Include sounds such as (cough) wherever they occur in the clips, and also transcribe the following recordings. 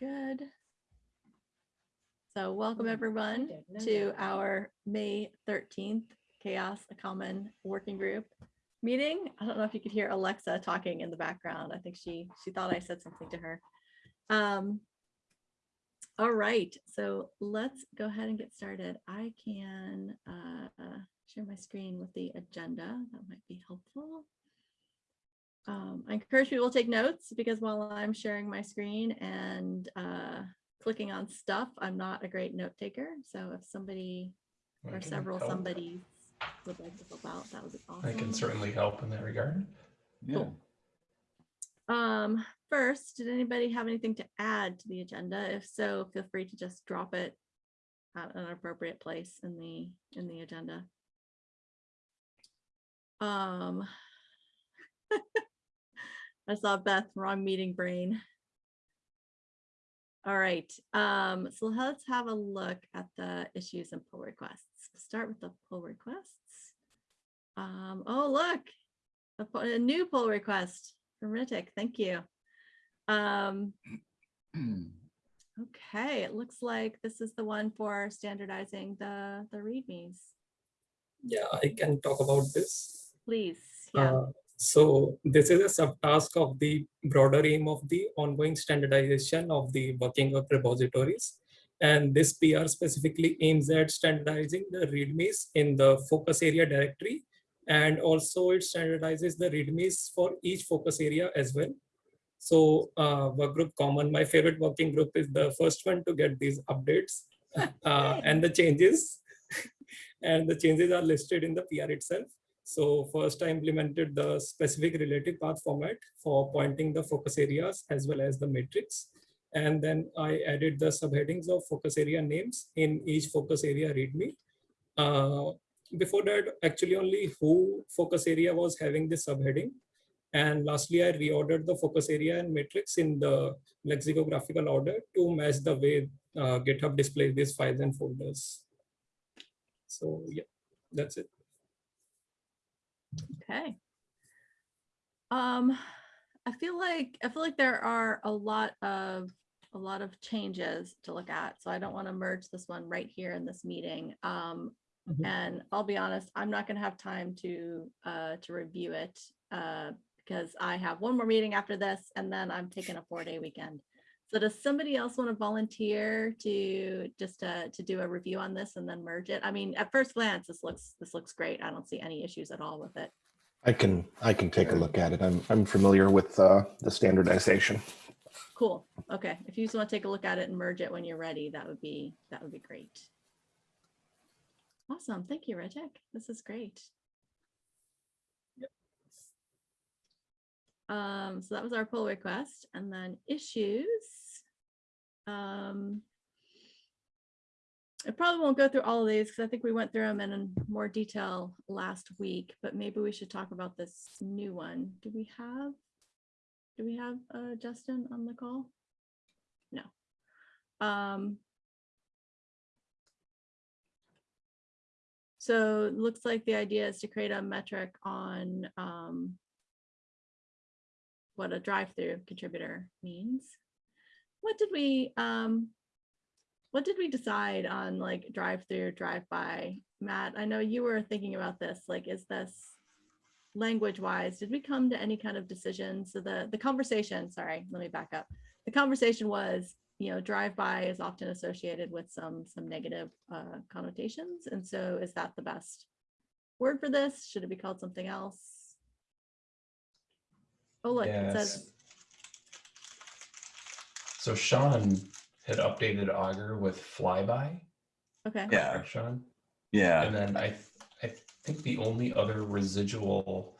Good. So welcome everyone to our May 13th CHAOSS a Common Working Group meeting. I don't know if you could hear Alexa talking in the background. I think she she thought I said something to her. Um, all right, so let's go ahead and get started. I can uh, share my screen with the agenda. That might be helpful. Um, I encourage people to take notes because while I'm sharing my screen and uh, clicking on stuff, I'm not a great note taker. So if somebody I or several help. somebodies would like to help out, that would be awesome. I can certainly help in that regard. Yeah, Um, first, did anybody have anything to add to the agenda? If so, feel free to just drop it at an appropriate place in the, in the agenda. Um, (laughs) I saw Beth, wrong meeting brain. All right, um, so let's have a look at the issues and pull requests. Start with the pull requests. Um, oh, look, a, a new pull request from Ritik. Thank you. Um, (clears throat) okay, it looks like this is the one for standardizing the, the readmes. Yeah, I can talk about this. Please, yeah, Uh, so this is a subtask of the broader aim of the ongoing standardization of the working group repositories. And this PR specifically aims at standardizing the readmes in the focus area directory. And also it standardizes the readmes for each focus area as well. So uh, work group common, my favorite working group is the first one to get these updates (laughs) uh, and the changes. (laughs) and the changes are listed in the PR itself. So first I implemented the specific relative path format for pointing the focus areas as well as the matrix. And then I added the subheadings of focus area names in each focus area readme. Uh, before that, actually only who focus area was having this subheading. And lastly, I reordered the focus area and matrix in the lexicographical order to match the way uh, GitHub displays these files and folders. So yeah, that's it. Okay. Um, I feel like, I feel like there are a lot of, a lot of changes to look at. So I don't want to merge this one right here in this meeting. Um, Mhm. and I'll be honest, I'm not gonna have time to, uh, to review it, uh, because I have one more meeting after this and then I'm taking a four day weekend. So does somebody else want to volunteer to just, uh, to do a review on this and then merge it? I mean, at first glance, this looks, this looks great. I don't see any issues at all with it. I can, I can take a look at it. I'm, I'm familiar with uh, the standardization. Cool. Okay. If you just want to take a look at it and merge it when you're ready, that would be, that would be great. Awesome. Thank you, Rejek. This is great. Um, so that was our pull request and then issues. Um, I probably won't go through all of these because I think we went through them in more detail last week, but maybe we should talk about this new one. Do we have do we have uh, Justin on the call? No. Um, so looks like the idea is to create a metric on um, what a drive-through contributor means. What did we um, what did we decide on like drive-through, drive-by? Matt, I know you were thinking about this. Like, is this language wise, did we come to any kind of decision? So the, the conversation, sorry, let me back up. The conversation was, you know, drive-by is often associated with some, some negative uh, connotations. And so is that the best word for this? Should it be called something else? Oh, look, it says, So Sean had updated Augur with flyby. okay, Yeah, correct, Sean. yeah, And then I, th- I think the only other residual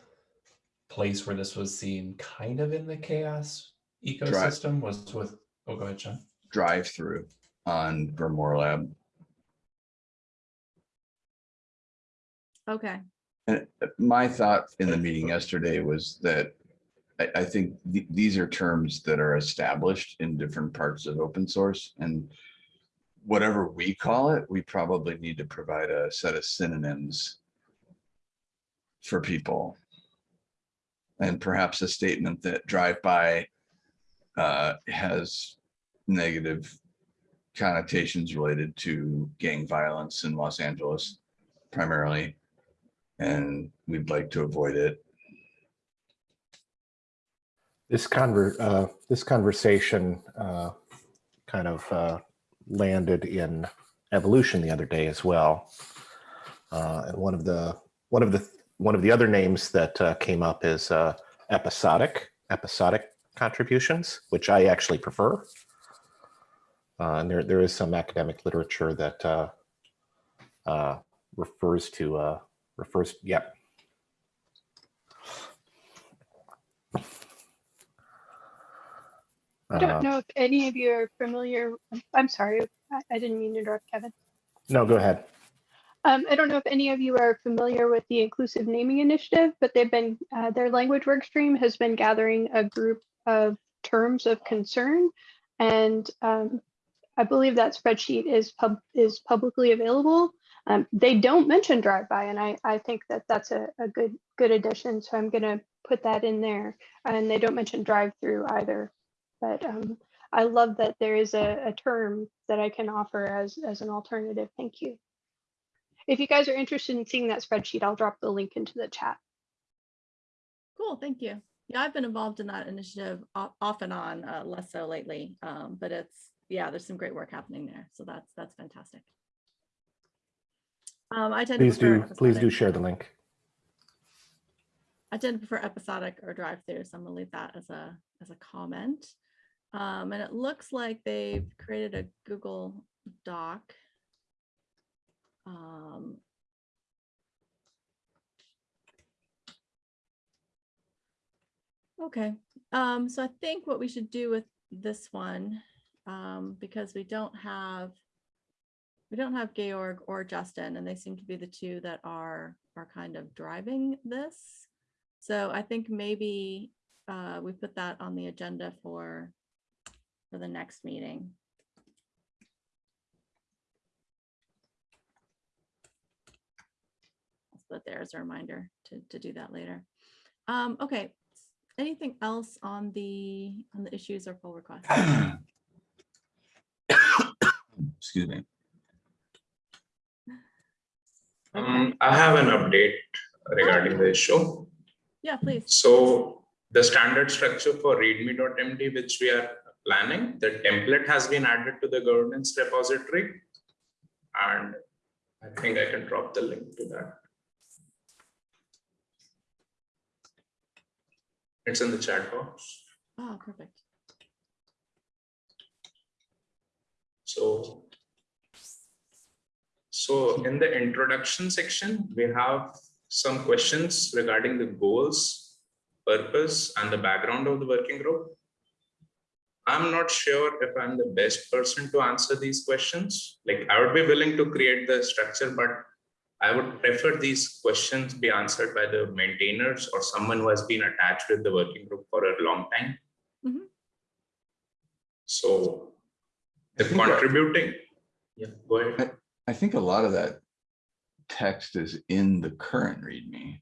place where this was seen kind of in the CHAOSS ecosystem was with, oh, go ahead, Sean. drive through on GrimoireLab. okay, And uh, my thought in the meeting yesterday was that I, think th- these are terms that are established in different parts of open source and whatever we call it, we probably need to provide a set of synonyms for people. And perhaps a statement that drive-by uh, has negative connotations related to gang violence in Los Angeles primarily. And we'd like to avoid it. This conver, uh, this conversation, uh, kind of, uh, landed in evolution the other day as well. Uh, and one of the, one of the, one of the other names that, uh, came up is, uh, episodic, episodic contributions, which I actually prefer. And there, there is some academic literature that, refers to, refers, yep, I don't know if any of you are familiar, I'm sorry, I, I didn't mean to interrupt Kevin. No, go ahead. Um, I don't know if any of you are familiar with the Inclusive Naming Initiative, but they've been, uh, their language work stream has been gathering a group of terms of concern. And um, I believe that spreadsheet is pub, is publicly available. Um, they don't mention drive-by, and I, I think that that's a, a good, good addition. So I'm gonna put that in there. And they don't mention drive-through either. But um, I love that there is a, a term that I can offer as, as an alternative. Thank you. If you guys are interested in seeing that spreadsheet, I'll drop the link into the chat. Cool, thank you. Yeah, I've been involved in that initiative off and on, uh, less so lately. Um, but it's, yeah, there's some great work happening there. So that's, that's fantastic. Um, I tend to Please prefer do, please do share the link. I tend to prefer episodic or drive-through, so I'm gonna leave that as a, as a comment. Um, and it looks like they've created a Google Doc. Um, Okay, um, so I think what we should do with this one, um, because we don't have, we don't have Georg or Justin, and they seem to be the two that are, are kind of driving this. So I think maybe, uh, we put that on the agenda for, for the next meeting. I'll put a reminder to, to do that later. Um, okay, anything else on the, on the issues or pull requests? (coughs) Excuse me. Um, I have an update regarding the issue. Yeah, please. So the standard structure for readme.md, which we are planning, the template has been added to the governance repository. And I think I can drop the link to that. It's in the chat box. Oh, perfect. So. So in the introduction section, we have some questions regarding the goals, purpose and the background of the working group. I'm not sure if I'm the best person to answer these questions. Like I would be willing to create the structure, but I would prefer these questions be answered by the maintainers or someone who has been attached with the working group for a long time. Mhm. So the I that- contributing, yeah, go ahead. I think a lot of that text is in the current README.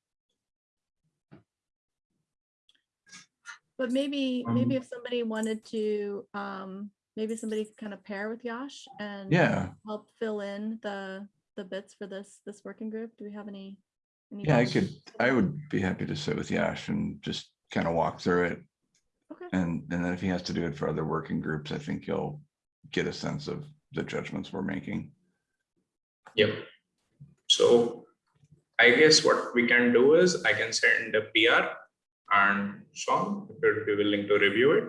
But maybe, maybe Um, if somebody wanted to, um, maybe somebody could kind of pair with Yash and Yeah, help fill in the, the bits for this, this working group. Do we have any? any yeah, I volunteers could, for I that? would be happy to sit with Yash and just kind of walk through it. Okay, And, and then if he has to do it for other working groups, I think he'll get a sense of the judgments we're making. Yep. So I guess what we can do is I can send a PR and Sean, if you'd be willing to review it,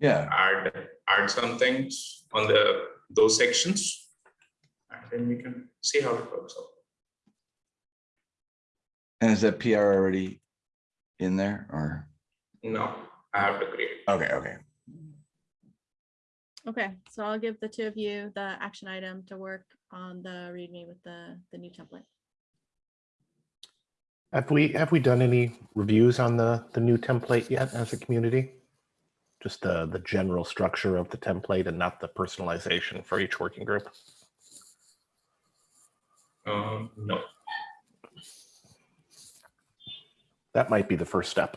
Yeah, add, add some things on the, those sections. And then we can see how it works out. and is that PR already in there or? No, I have to create. Okay, okay. okay. So I'll give the two of you the action item to work on the readme with the, the new template. Have we, have we done any reviews on the, the new template yet as a community? Just the, the general structure of the template and not the personalization for each working group? Um, no, That might be the first step.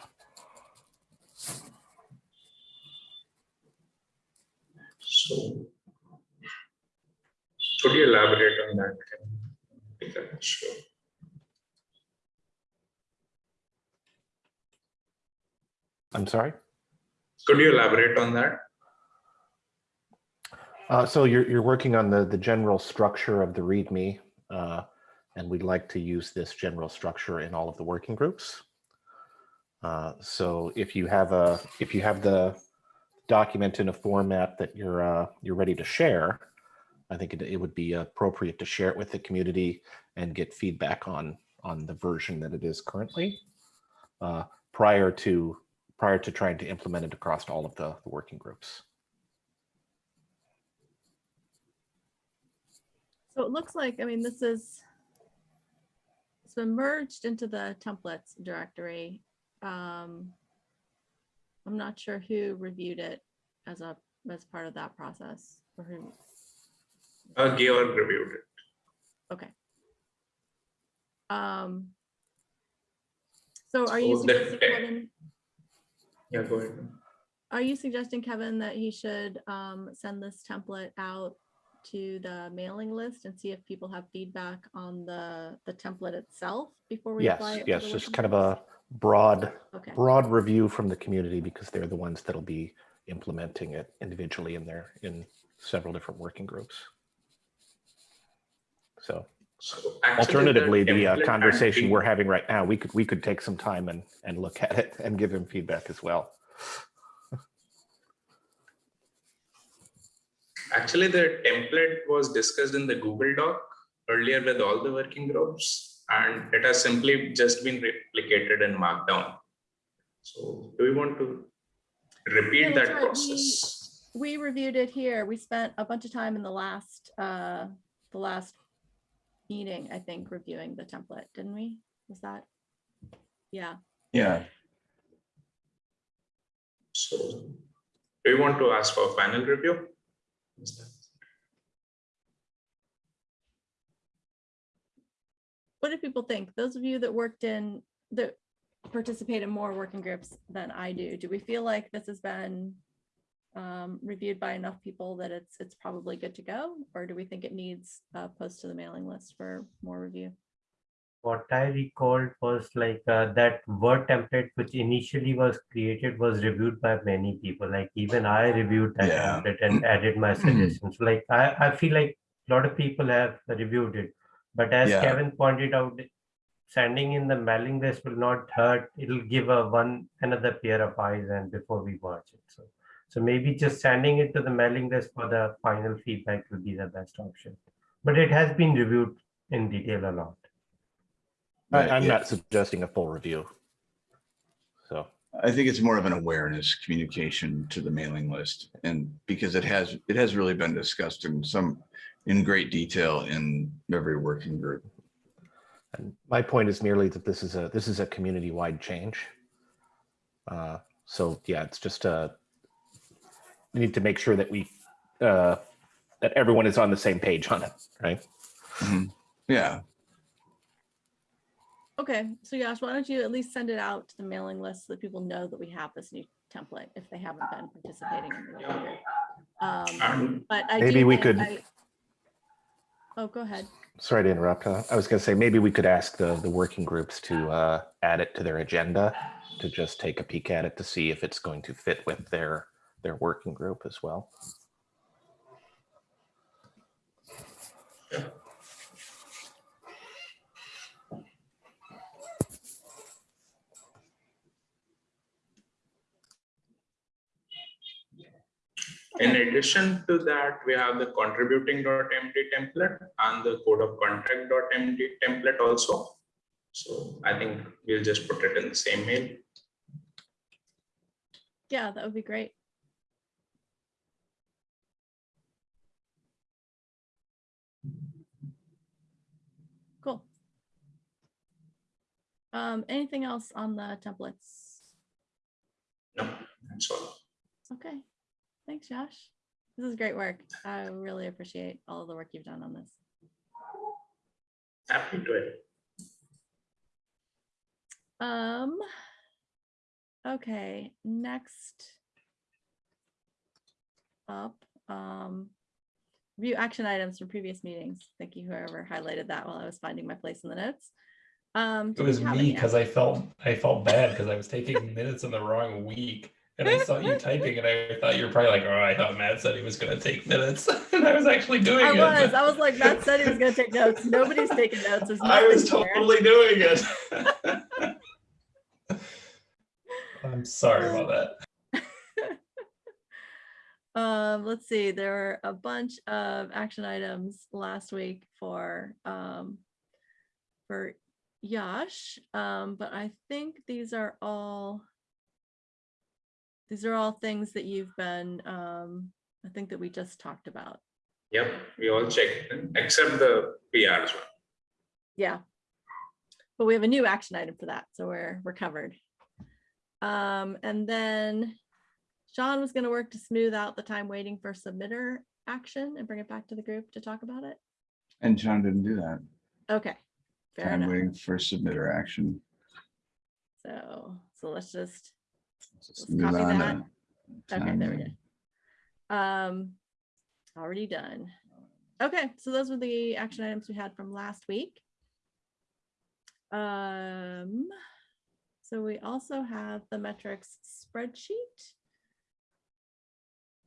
So. Could you elaborate on that? Sure. I'm sorry. Could you elaborate on that? Uh, so you're, you're working on the, the general structure of the README, uh, and we'd like to use this general structure in all of the working groups. Uh, so if you have a, if you have the document in a format that you're, uh, you're ready to share, I think it, it would be appropriate to share it with the community and get feedback on, on the version that it is currently uh, prior to, prior to trying to implement it across all of the, the working groups. So it looks like, I mean, this is, it's been merged into the templates directory. Um, I'm not sure who reviewed it as a, as part of that process or who, Uh, Georg reviewed it. okay. Um, so are you So the suggesting, te- Kevin, Yeah, go ahead. are you suggesting, Kevin, that he should um, send this template out to the mailing list and see if people have feedback on the, the template itself before we Yes, apply it? to yes, just kind of a broad, Okay, broad review from the community because they're the ones that'll be implementing it individually in their, in several different working groups. So So alternatively, the uh, conversation we're having right now, we could, we could take some time and, and look at it and give him feedback as well. Actually, the template was discussed in the Google Doc earlier with all the working groups, and it has simply just been replicated in Markdown. So do we want to repeat that's that right. We- process? we reviewed it here. We spent a bunch of time in the last, uh, the last meeting, I think, reviewing the template, didn't we? Was that? Yeah, Yeah, So do we want to ask for a final review? What do people think? Those of you that worked in, that participate in more working groups than I do, do we feel like this has been um, reviewed by enough people that it's, it's probably good to go? Or do we think it needs a post to the mailing list for more review? what I recalled was like uh, that word template, which initially was created, was reviewed by many people. Like even I reviewed that Yeah. template and added my (clears throat) suggestions. Like I, I feel like a lot of people have reviewed it. But as Yeah. Kevin pointed out, sending in the mailing list will not hurt. It'll give a one another pair of eyes and before we watch it. So so maybe just sending it to the mailing list for the final feedback would be the best option. But it has been reviewed in detail a lot. I, I'm yeah. not suggesting a full review. So, I think it's more of an awareness communication to the mailing list and because it has, it has really been discussed in some, in great detail in every working group. and my point is merely that this is a, this is a community-wide change. Uh, So yeah, it's just a, we need to make sure that we, uh, that everyone is on the same page on it, right? Yeah, Okay, so Yash, why don't you at least send it out to the mailing list so that people know that we have this new template if they haven't been participating in the working group. Um, But I Maybe do we think could- I- Oh, go ahead. Sorry to interrupt. uh, I was going to say, maybe we could ask the, the working groups to uh, add it to their agenda, to just take a peek at it to see if it's going to fit with their, their working group as well. In addition to that, we have the contributing.md template and the code of contact.md template also. So I think we'll just put it in the same mail. Yeah, that would be great. Cool. Um, anything else on the templates? No, that's all. Okay, thanks, Josh. This is great work. I really appreciate all the work you've done on this. Happy to it. Um, okay, next up um, review action items from previous meetings. Thank you whoever highlighted that while I was finding my place in the notes. Um, It was me because I felt I felt bad because I was taking minutes in the wrong week. And I saw you typing and I thought you were probably like, oh, I thought Matt said he was gonna take minutes. (laughs) And I was actually doing I it. was, I was like, Matt said he was gonna take notes. Nobody's taking notes. I was totally doing it. (laughs) I'm sorry about that. (laughs) Um, let's see, there were a bunch of action items last week for, um, for Yash, um, but I think these are all, these are all things that you've been, um, I think that we just talked about. Yep, we all checked, except the PRs one. Yeah. But we have a new action item for that, so we're, we're covered. Um, and then Sean was gonna work to smooth out the time waiting for submitter action and bring it back to the group to talk about it. And Sean didn't do that. Okay, fair I'm enough. waiting for submitter action. So, so let's just, Let's Let's move copy on that. to okay, there we go. Um, already done. Okay, so those were the action items we had from last week. Um, so we also have the metrics spreadsheet.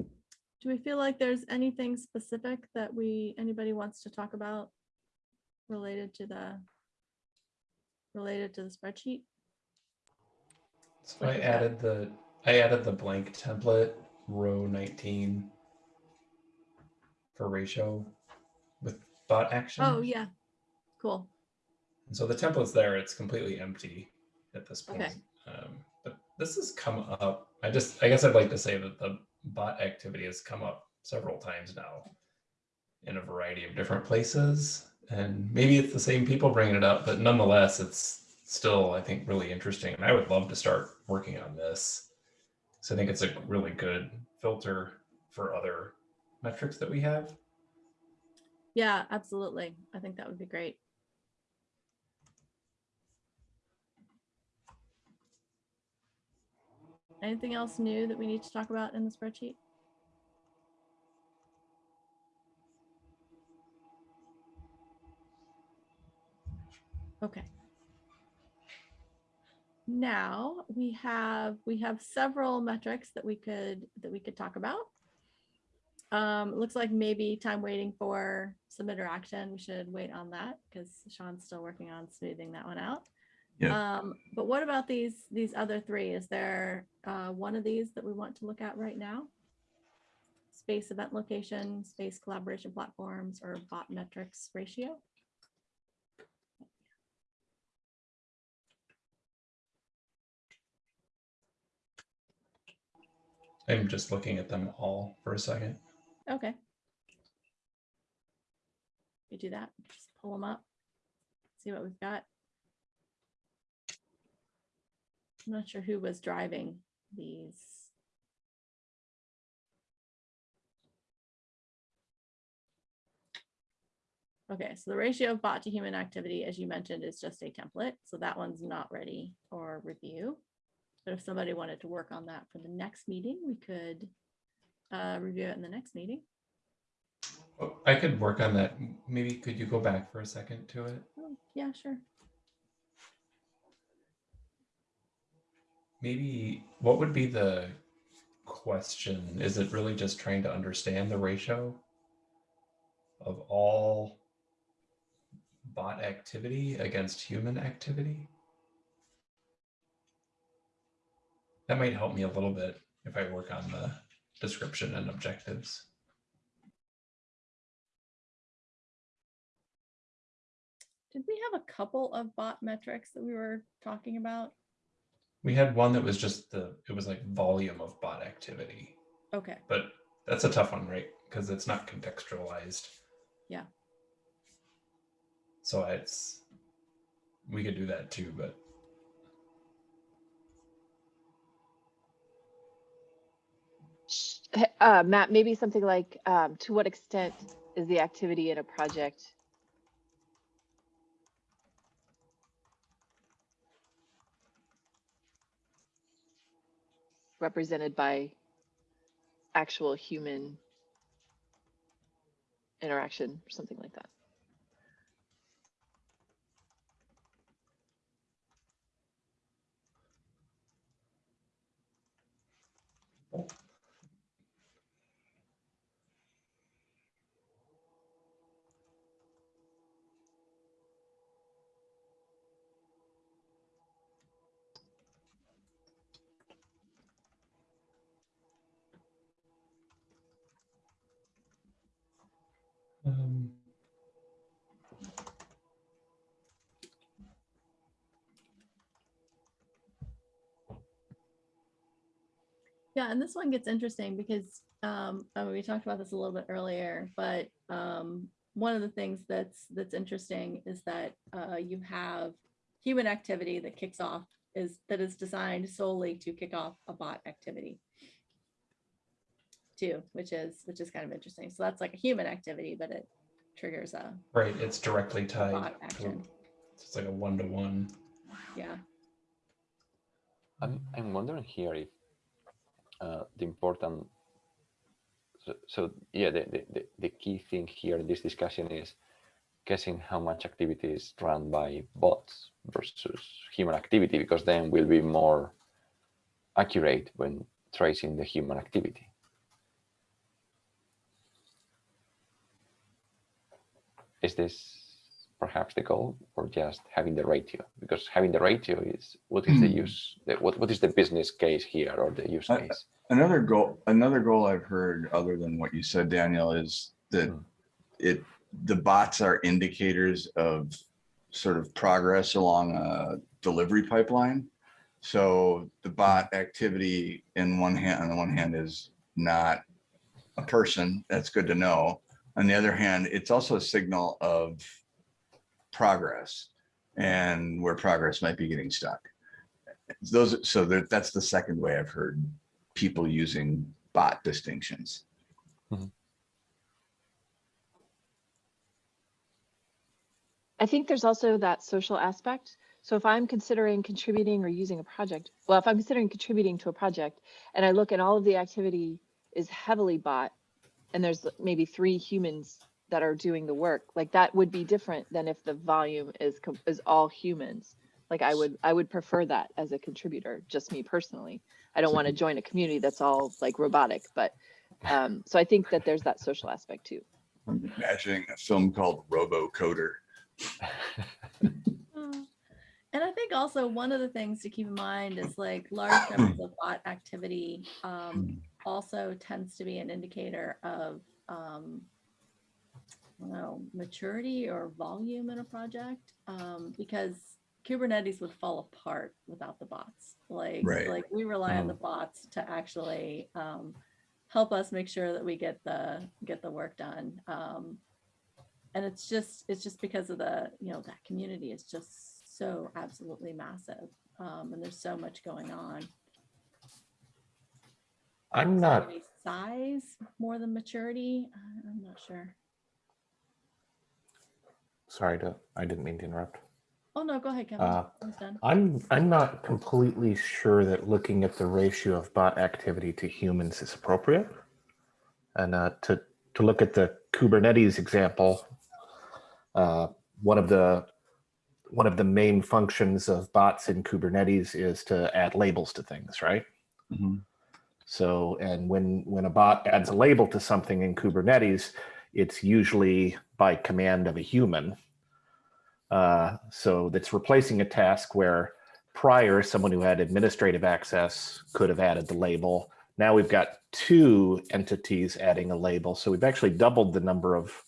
Do we feel like there's anything specific that we, anybody wants to talk about related to the related to the spreadsheet? So I added the I added the blank template row 19 for ratio with bot action. Oh, yeah, cool. And so the template's there, it's completely empty at this point. Okay. Um, but this has come up. I just, I guess I'd like to say that the bot activity has come up several times now in a variety of different places. And maybe it's the same people bringing it up, but nonetheless, it's still, I think, really interesting. And I would love to start working on this. So I think it's a really good filter for other metrics that we have. Yeah, absolutely. I think that would be great. Anything else new that we need to talk about in the spreadsheet? Okay. Now we have, we have several metrics that we could, that we could talk about. Um, looks like maybe time waiting for submitter action. We should wait on that because Sean's still working on smoothing that one out. Yeah. Um, but what about these, these other three? Is there, uh, one of these that we want to look at right now? Space event location, space collaboration platforms, or bot metrics ratio? I'm just looking at them all for a second. Okay. We do that, just pull them up, see what we've got. I'm not sure who was driving these. Okay, so the ratio of bot to human activity, as you mentioned, is just a template, so that one's not ready for review. But if somebody wanted to work on that for the next meeting, we could uh, review it in the next meeting. Oh, I could work on that. Maybe could you go back for a second to it? Oh, yeah, sure. Maybe what would be the question? Is it really just trying to understand the ratio of all bot activity against human activity? That might help me a little bit if I work on the description and objectives. Did we have a couple of bot metrics that we were talking about? We had one that was just the, it was like volume of bot activity. Okay, But that's a tough one, right? Because it's not contextualized. Yeah. So it's, we could do that too, but Uh, Matt, maybe something like, um, to what extent is the activity in a project represented by actual human interaction or something like that. Yeah, and this one gets interesting because um, I mean, we talked about this a little bit earlier, but um, one of the things that's that's interesting is that uh, you have human activity that kicks off is that is designed solely to kick off a bot activity too, which is which is kind of interesting. So that's like a human activity, but it triggers a right, it's directly tied. bot to- action. It's like a one-to-one. Yeah. I'm, I'm wondering here if the important, so, so yeah, the, the, the, the key thing here in this discussion is guessing how much activity is run by bots versus human activity, because then we'll be more accurate when tracing the human activity. Is this perhaps the goal or just having the ratio? Because having the ratio is what is the use, the, what, what is the business case here or the use case? Another goal, another goal I've heard other than what you said, Daniel, is that Hmm. it, the bots are indicators of sort of progress along a delivery pipeline. So the bot activity in one hand, on the one hand is not a person, that's good to know. On the other hand, it's also a signal of progress and where progress might be getting stuck. Those, so that, that's the second way I've heard people using bot distinctions. Mm-hmm. I think there's also that social aspect. So if I'm considering contributing or using a project, well, if I'm considering contributing to a project and I look at all of the activity is heavily bot and there's maybe three humans that are doing the work, like that would be different than if the volume is is all humans. Like I would I would prefer that as a contributor, just me personally. I don't want to join a community that's all like robotic, but um, so I think that there's that social aspect too. I'm imagining a film called Robo Coder. (laughs) Uh, And I think also one of the things to keep in mind is like large numbers of bot activity um, also tends to be an indicator of um, I don't know, maturity or volume in a project um, because Kubernetes would fall apart without the bots. Like, Right. like we rely on the bots to actually um, help us make sure that we get the get the work done. Um, and it's just it's just because of the you know that community is just so absolutely massive um, and there's so much going on I'm not size more than maturity i'm not sure sorry to I didn't mean to interrupt. oh no go ahead kevin Uh, I was done I'm I'm not completely sure that looking at the ratio of bot activity to humans is appropriate. And uh, to to look at the Kubernetes example, uh, one of the one of the main functions of bots in Kubernetes is to add labels to things, right? Mhm. So, and when when a bot adds a label to something in Kubernetes, it's usually by command of a human. Uh, so that's replacing a task where prior someone who had administrative access could have added the label. Now we've got two entities adding a label. So we've actually doubled the number of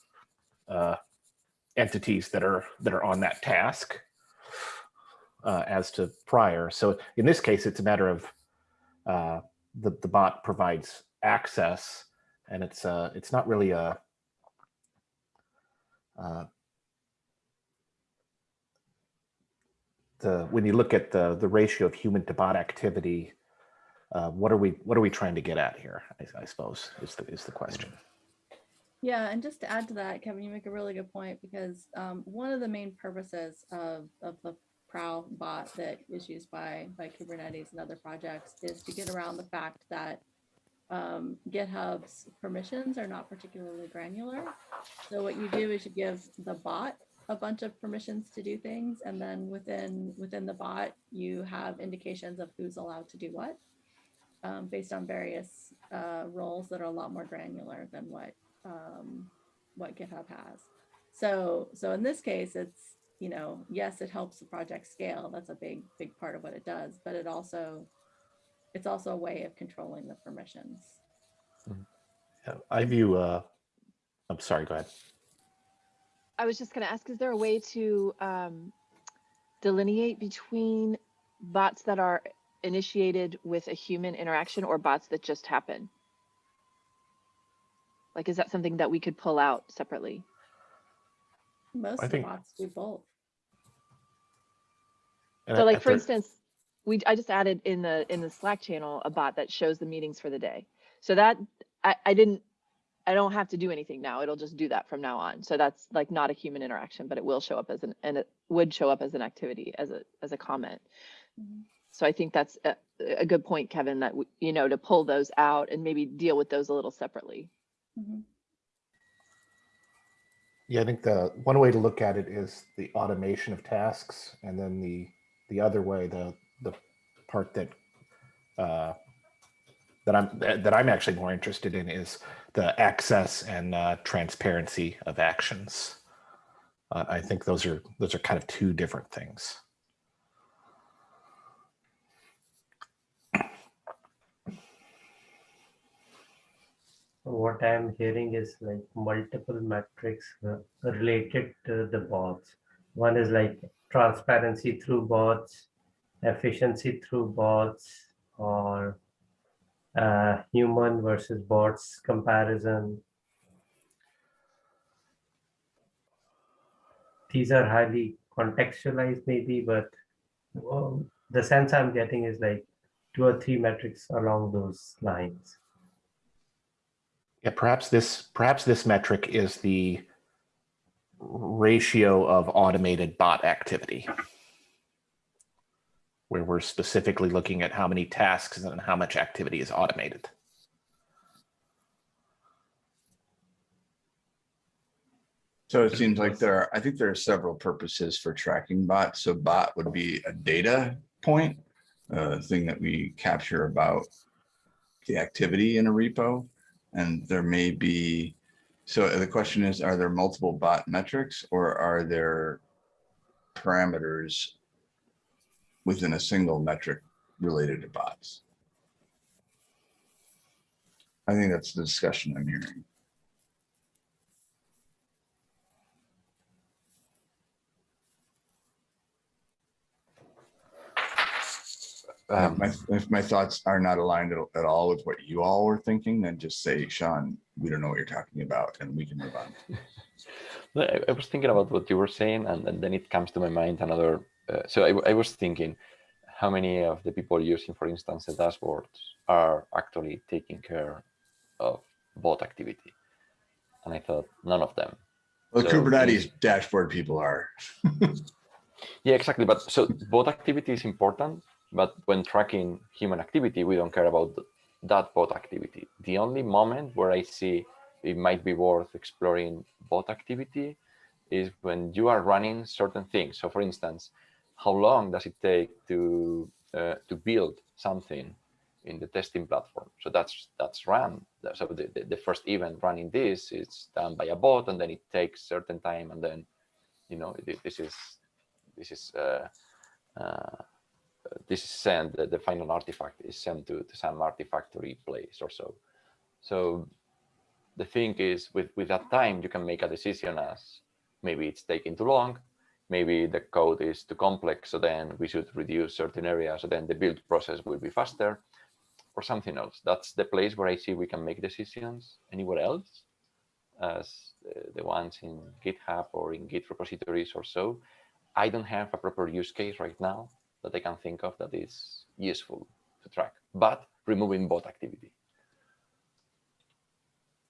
uh, entities that are that are on that task uh, as to prior. So in this case, it's a matter of uh, the, the bot provides access and it's uh, it's not really a uh, the when you look at the the ratio of human to bot activity, uh, what are we what are we trying to get at here? I, I suppose is the is the question. Yeah, and just to add to that, Kevin, you make a really good point because um, one of the main purposes of, of the Prow bot that is used by by Kubernetes and other projects is to get around the fact that um, GitHub's permissions are not particularly granular. So what you do is you give the bot a bunch of permissions to do things, and then within within the bot, you have indications of who's allowed to do what, um, based on various uh, roles that are a lot more granular than what um, what GitHub has. So so in this case, it's you know yes, it helps the project scale. That's a big big part of what it does, but it also it's also a way of controlling the permissions. Yeah, I view, uh, I'm sorry, go ahead. I was just gonna ask, is there a way to um, delineate between bots that are initiated with a human interaction or bots that just happen? Like, is that something that we could pull out separately? Most I think- bots do both. So like, for instance, we, I just added in the, in the Slack channel, a bot that shows the meetings for the day. So that, I, I didn't, I don't have to do anything now. It'll just do that from now on. So that's like not a human interaction, but it will show up as an, and it would show up as an activity, as a, as a comment. Mhm. So I think that's a, a good point, Kevin, that, we- you know, to pull those out and maybe deal with those a little separately. Mhm. Yeah, I think the one way to look at it is the automation of tasks, and then the the other way, the the part that uh, that I'm that I'm actually more interested in is the access and uh, transparency of actions. Uh, I think those are those are kind of two different things. What I'm hearing is like multiple metrics uh, related to the bots. One is like transparency through bots, efficiency through bots, or uh, human versus bots comparison. These are highly contextualized maybe, but the sense I'm getting is like two or three metrics along those lines. Yeah, perhaps this perhaps this metric is the ratio of automated bot activity, where we're specifically looking at how many tasks and how much activity is automated. So it seems like there are, I think there are several purposes for tracking bots. So bot would be a data point, a thing that we capture about the activity in a repo. And there may be, so the question is, are there multiple bot metrics or are there parameters within a single metric related to bots? I think that's the discussion I'm hearing. If Um, my, if my thoughts are not aligned at, all with what you all were thinking, then just say, Sean, we don't know what you're talking about and we can move on. (laughs) I, I was thinking about what you were saying, and, and then it comes to my mind another. Uh, so I was thinking, how many of the people using, for instance, the dashboards are actually taking care of bot activity? And I thought none of them. Well, So Kubernetes dashboard people are. (laughs) Yeah, exactly. But so bot activity is important, but when tracking human activity, we don't care about that bot activity. The only moment where I see it might be worth exploring bot activity is when you are running certain things. So for instance, how long does it take to uh, to build something in the testing platform? So that's that's run. So the, the, the first event running this is done by a bot and then it takes certain time and then you know thi- this is this is uh, uh, this is sent the, the final artifact is sent to, to some artifactory place or so so the thing is with with that time you can make a decision as maybe it's taking too long maybe the code is too complex so then we should reduce certain areas so then the build process will be faster or something else that's the place where i see we can make decisions anywhere else as uh, the ones in github or in git repositories or so I don't have a proper use case right now that I can think of that is useful to track, but removing bot activity.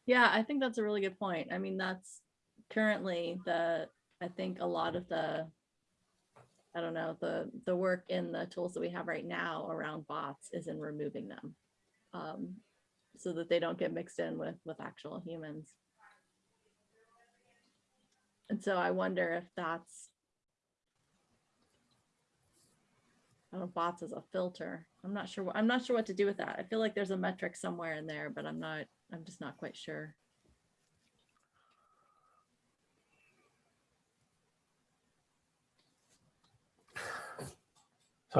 Yeah, I think that's a really good point. I mean, that's currently the, I think a lot of the, I don't know, the, the work in the tools that we have right now around bots is in removing them. Um, so that they don't get mixed in with, with actual humans. And so I wonder if that's I don't know, bots as a filter. I'm not sure. I'm not sure what to do with that. I feel like there's a metric somewhere in there, but I'm not, I'm just not quite sure.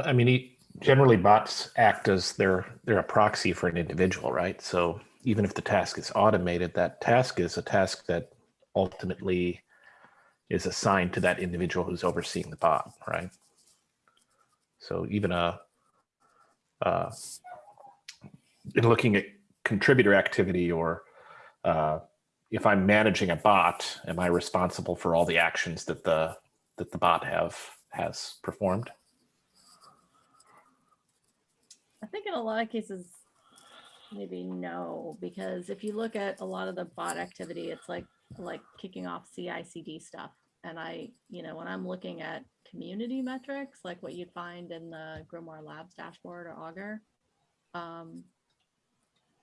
I mean, generally bots act as they're, they're a proxy for an individual, right? So even if the task is automated, that task is a task that ultimately is assigned to that individual who's overseeing the bot, right? So even a, uh, in looking at contributor activity or uh, if I'm managing a bot, am I responsible for all the actions that the that the bot have has performed? I think in a lot of cases, maybe no, because if you look at a lot of the bot activity, it's like, like kicking off CI/CD stuff. And I, you know, when I'm looking at community metrics, like what you'd find in the GrimoireLab's dashboard or Augur, um,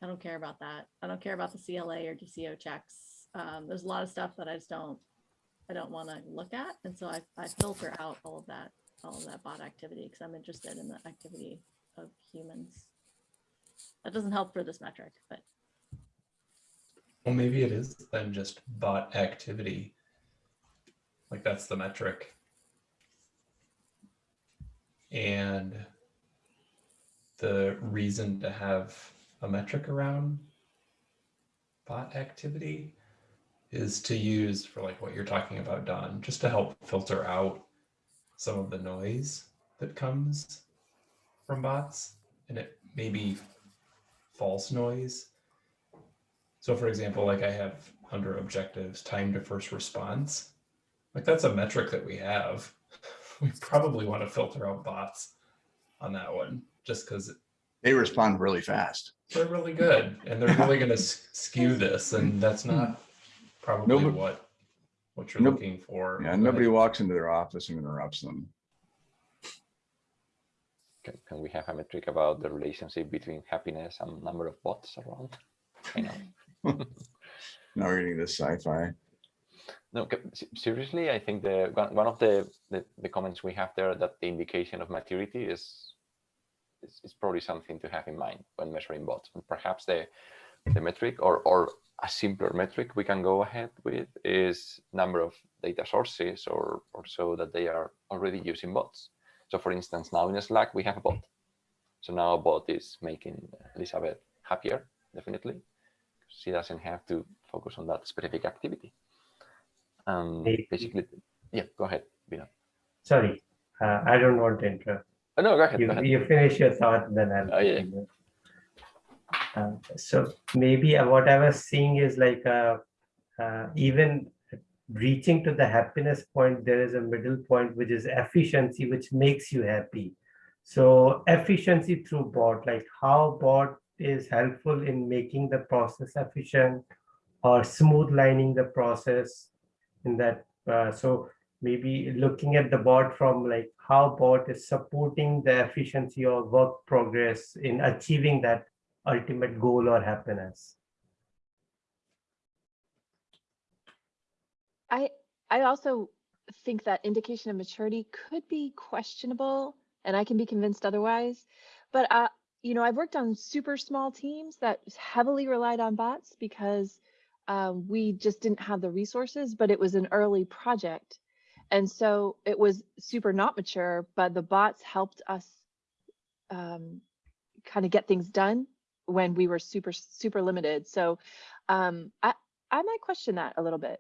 I don't care about that. I don't care about the CLA or DCO checks. Um, there's a lot of stuff that I just don't, I don't want to look at. And so I, I filter out all of that, all of that bot activity because I'm interested in the activity of humans. That doesn't help for this metric, but Well, maybe it is then just bot activity. Like that's the metric. And the reason to have a metric around bot activity is to use for like what you're talking about, Don, just to help filter out some of the noise that comes from bots and it may be false noise. So for example, like I have under objectives, time to first response, like that's a metric that we have. (laughs) We probably want to filter out bots on that one just because They respond really fast. they're really good and they're really going to skew this and that's hmm. not probably Nobody- what what you're Nope. looking for. Yeah, nobody walks into their office and interrupts them. Can, can we have a metric about the relationship between happiness and number of bots around? I know. (laughs) Now we're getting this sci-fi. No, seriously, I think the one, one of the, the the comments we have there that the indication of maturity is, is is probably something to have in mind when measuring bots. And perhaps the the metric or or a simpler metric we can go ahead with is number of data sources or or so that they are already using bots. So for instance, now in Slack we have a bot. So now a bot is making Elizabeth happier, definitely. She doesn't have to focus on that specific activity. Um, basically, yeah, go ahead, Vinod. Sorry, uh, I don't want to interrupt. Oh, no, go ahead. You, go ahead. you finish your thought, then I'll. Oh, yeah. Uh, so maybe uh, what I was seeing is like uh, uh, even reaching to the happiness point, there is a middle point which is efficiency, which makes you happy. So efficiency through bot, like how bot is helpful in making the process efficient or smooth lining the process in that. Uh, so maybe looking at the bot from like how bot is supporting the efficiency or work progress in achieving that ultimate goal or happiness. I I also think that indication of maturity could be questionable, and I can be convinced otherwise. But uh, you know, I've worked on super small teams that heavily relied on bots because um, we just didn't have the resources, but it was an early project, and so it was super not mature. But the bots helped us um, kind of get things done when we were super super limited. So um, I I might question that a little bit.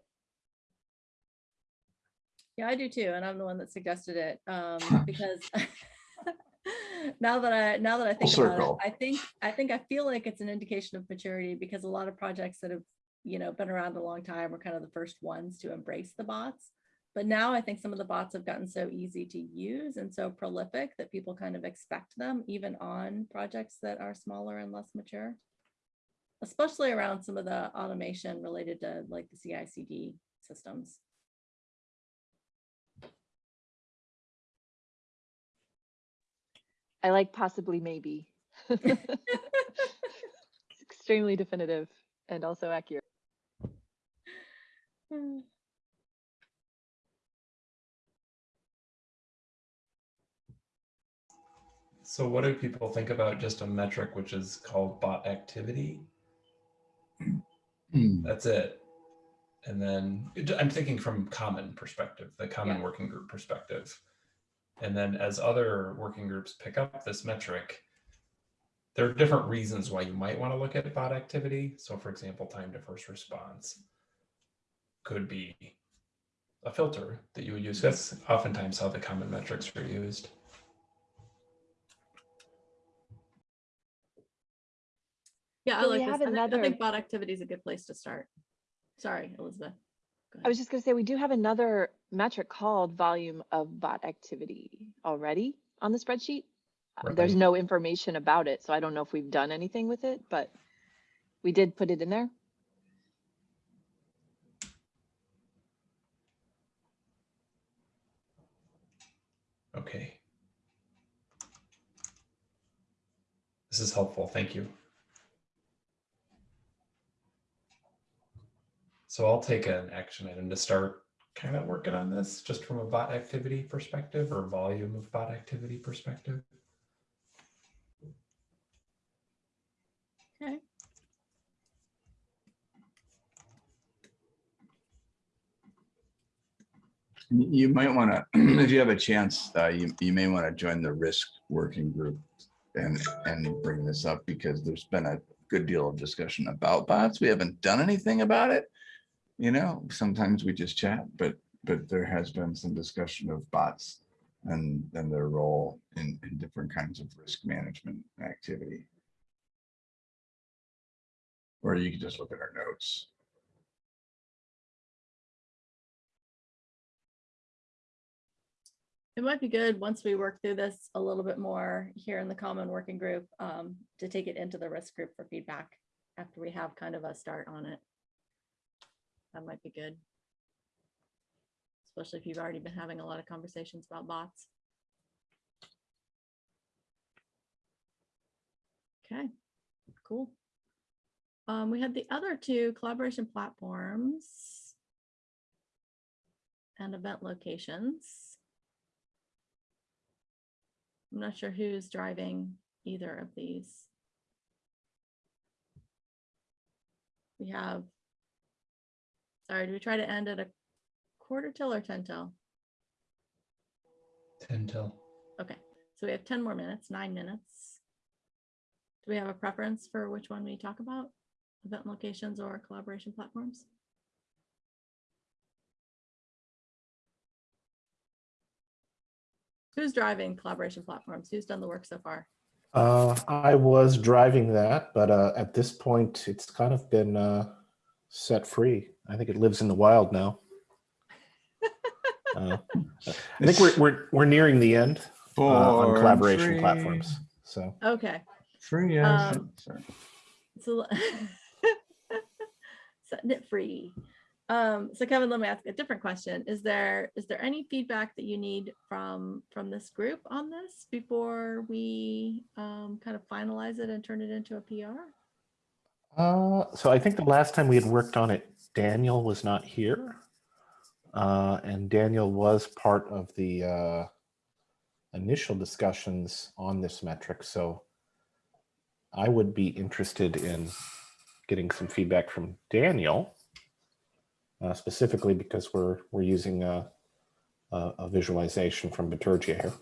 Yeah, I do too. And I'm the one that suggested it um, because (laughs) now that I now that I think about it, I think I think I feel like it's an indication of maturity because a lot of projects that have you know been around a long time were kind of the first ones to embrace the bots. But now I think some of the bots have gotten so easy to use and so prolific that people kind of expect them even on projects that are smaller and less mature. Especially around some of the automation related to like the CI CD systems. I like possibly maybe. (laughs) extremely definitive and also accurate. Hmm. So what do people think about just a metric which is called bot activity? Hmm. That's it. And then I'm thinking from common perspective, the common Yeah. working group perspective. And then as other working groups pick up this metric, there are different reasons why you might want to look at bot activity. So for example, time to first response could be a filter that you would use. That's oftentimes how the common metrics are used. Yeah, I So like this. have I think, I think bot activity is a good place to start. Sorry, Elizabeth. I was just gonna say, we do have another metric called volume of bot activity already on the spreadsheet. Uh, There's no information about it, so I don't know if we've done anything with it, but we did put it in there. Okay. This is helpful. Thank you. So I'll take an action item to start kind of working on this just from a bot activity perspective or volume of bot activity perspective. Okay. You might want (clears throat) to, if you have a chance, uh, you, you may want to join the risk working group and, and bring this up because there's been a good deal of discussion about bots. We haven't done anything about it. You know, sometimes we just chat, but, but there has been some discussion of bots and, and their role in, in different kinds of risk management activity. Or you can just look at our notes. It might be good, once we work through this a little bit more here in the common working group, um, to take it into the risk group for feedback after we have kind of a start on it. That might be good. Especially if you've already been having a lot of conversations about bots. Okay, cool. Um, we had the other two collaboration platforms and event locations. I'm not sure who's driving either of these. We have, sorry, do we try to end at a quarter till or 10 till? 10 till. Okay, so we have 10 more minutes, nine minutes. Do we have a preference for which one we talk about? Event locations or collaboration platforms? Who's driving collaboration platforms? Who's done the work so far? Uh, I was driving that, but uh, at this point, it's kind of been uh, set free. I think it lives in the wild now. (laughs) Uh, I think we're, we're, we're nearing the end uh, on collaboration free. platforms. So Okay, Free. Um, as- sorry. so (laughs) setting it free. Um, so Kevin, let me ask a different question. Is there, is there any feedback that you need from, from this group on this before we um, kind of finalize it and turn it into a PR? Uh, so I think the last time we had worked on it, Daniel was not here. Uh, and Daniel was part of the uh, initial discussions on this metric. So I would be interested in getting some feedback from Daniel, uh, specifically because we're we're using a, a, a visualization from Bitergia here.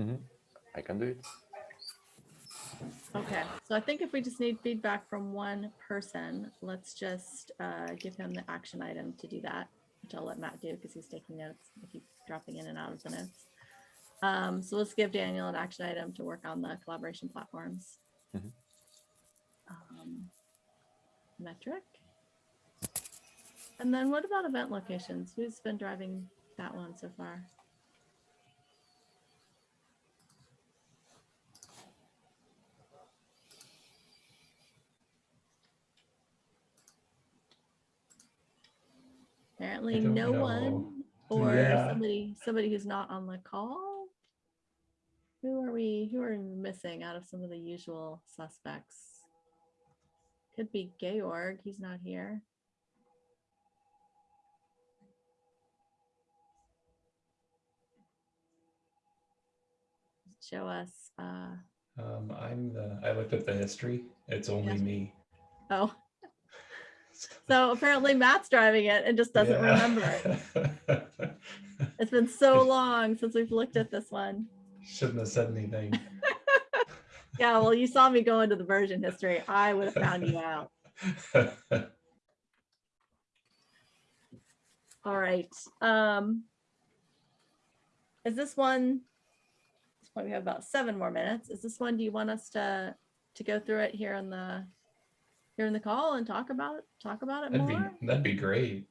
Mhm. I can do it. Okay, so I think if we just need feedback from one person, let's just uh, give him the action item to do that, which I'll let Matt do because he's taking notes. I keep dropping in and out of the notes. Um, so let's give Daniel an action item to work on the collaboration platforms. Mhm. Um, Metric. And then what about event locations? Who's been driving that one so far? Apparently no know. one or Yeah. somebody, somebody who's not on the call. Who are we, who are we missing out of some of the usual suspects? Could be Georg, he's not here. Show us, uh, Um, I'm the, I looked at the history. It's only me. oh, so apparently Matt's driving it and just doesn't remember it. (laughs) it's been so long since we've looked at this one. Shouldn't have said anything. (laughs) Yeah, well, you saw me go into the version history. I would have found you (laughs) out. All right. Um, is this one? This point we have about seven more minutes. Is this one? Do you want us to to go through it here on the here in the call and talk about it? Talk about it That'd be, more. that'd be great.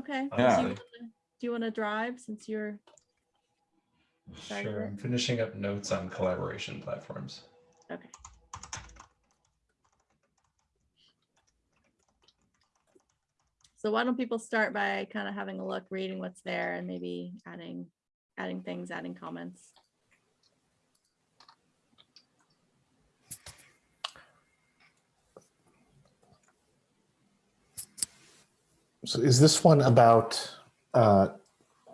Okay. Yeah. Do you wanna- do you want to drive since you're? Sure, Rick. I'm finishing up notes on collaboration platforms. Okay. So why don't people start by kind of having a look, reading what's there and maybe adding, adding things, adding comments. So is this one about, uh,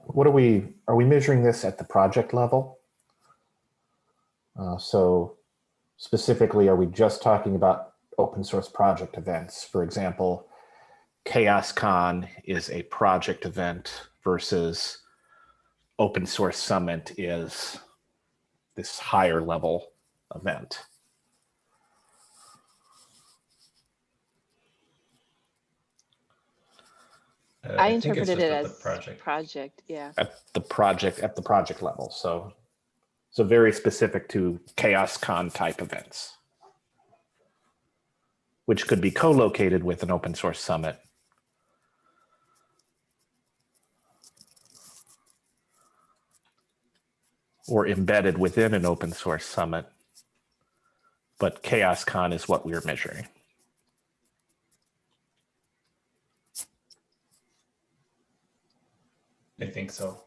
what are we, are we measuring this at the project level? Uh, So specifically, are we just talking about open source project events? For example, CHAOSScon is a project event versus Open Source Summit is this higher level event. Uh, I think it's interpreted it at the as Project. project, yeah. at the project at the project level. So so very specific to CHAOSScon type events, which could be co-located with an open source summit. Or embedded within an open source summit. But CHAOSScon is what we're measuring. I think so.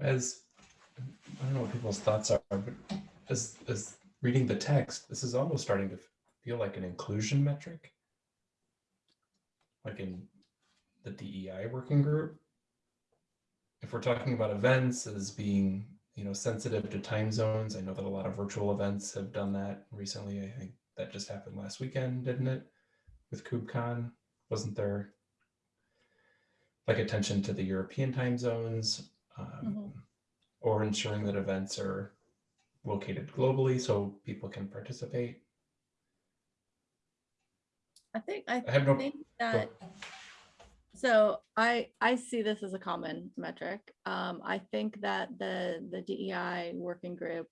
As I don't know what people's thoughts are, but as as reading the text, this is almost starting to feel like an inclusion metric. Like in the DEI working group. If we're talking about events as being, you know, sensitive to time zones, I know that a lot of virtual events have done that recently. I think that just happened last weekend, didn't it? With KubeCon, wasn't there like attention to the European time zones? Um, or ensuring that events are located globally so people can participate. I think, I I no- think that, so I, I see this as a common metric. Um, I think that the, the DEI working group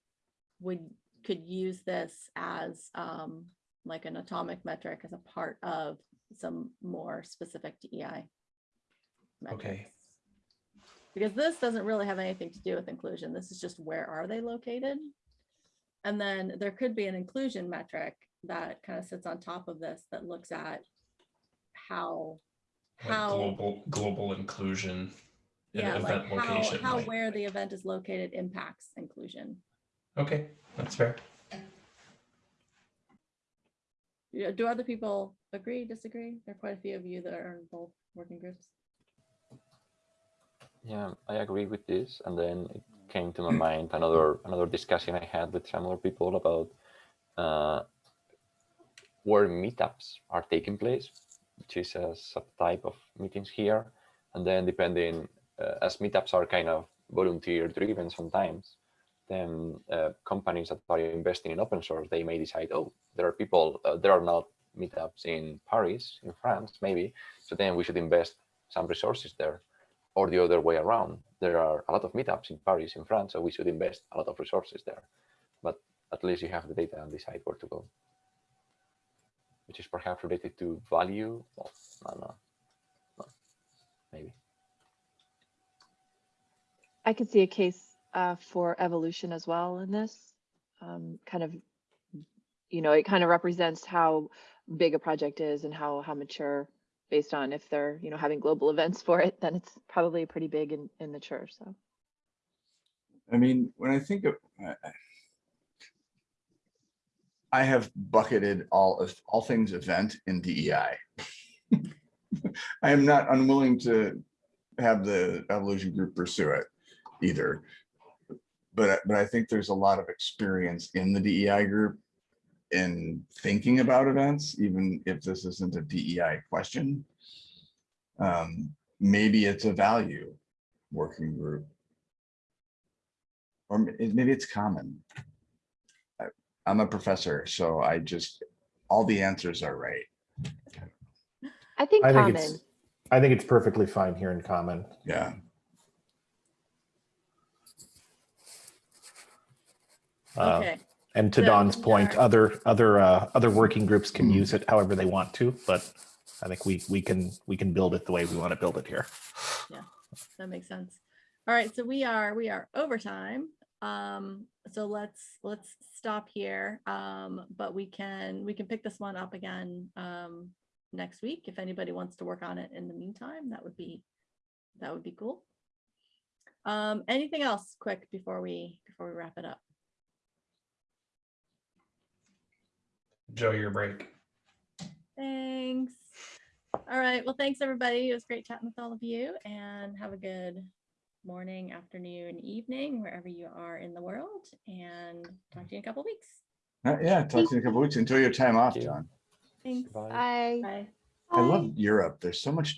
would, could use this as, um, like an atomic metric as a part of some more specific DEI. Metrics. Okay. Because this doesn't really have anything to do with inclusion. This is just where are they located? And then there could be an inclusion metric that kind of sits on top of this that looks at how, Like how, global global inclusion in yeah, like how, location. how like- where the event is located impacts inclusion. Okay, that's fair. Do other people agree, disagree? There are quite a few of you that are in both working groups. Yeah, I agree with this. And then it came to my mind another another discussion I had with some other people about uh, where meetups are taking place, which is a subtype of meetings here. And then depending, uh, as meetups are kind of volunteer driven sometimes, then uh, companies that are investing in open source, they may decide, oh, there are people, uh, there are not meetups in Paris, in France, maybe. So then we should invest some resources there or the other way around. There are a lot of meetups in Paris, in France, so we should invest a lot of resources there. But at least you have the data and decide where to go. Which is perhaps related to value. Well, no, no, no, maybe. I could see a case uh, for evolution as well in this. Um, kind of, you know, it kind of represents how big a project is and how how mature based on if they're you know having global (laughs) events for it, then it's probably pretty big and, and mature. So I mean, when I think of, I- I have bucketed all of, all things event in DEI. (laughs) I am not unwilling to have the evolution group pursue it either. But, but I think there's a lot of experience in the DEI group in thinking about events, even if this isn't a DEI question. Um, Maybe it's a value working group. Or maybe it's common. I- I'm a professor, so I just, all the answers are right. I think I think common. it's, I think it's perfectly fine here in common. Yeah. Okay, And to So Don's point, are- other, other, uh, other working groups can Mm. use it however they want to, but I think we, we can, we can build it the way we want to build it here. Yeah, that makes sense. All right, so we are, we are overtime. Um, so let's, let's stop here. Um, but we can, we can pick this one up again, um, next week. If anybody wants to work on it in the meantime, that would be, that would be cool. Um, anything else quick before we, before we wrap it up? Joe, your break. Thanks. All right, well, thanks, everybody. It was great chatting with all of you and have a good morning, afternoon, evening, wherever you are in the world, and talk to you in a couple weeks. Uh, Yeah, talk to you in a couple weeks. Enjoy your time off, you. John. Thanks. Bye. Bye. Bye. I love Europe. There's so much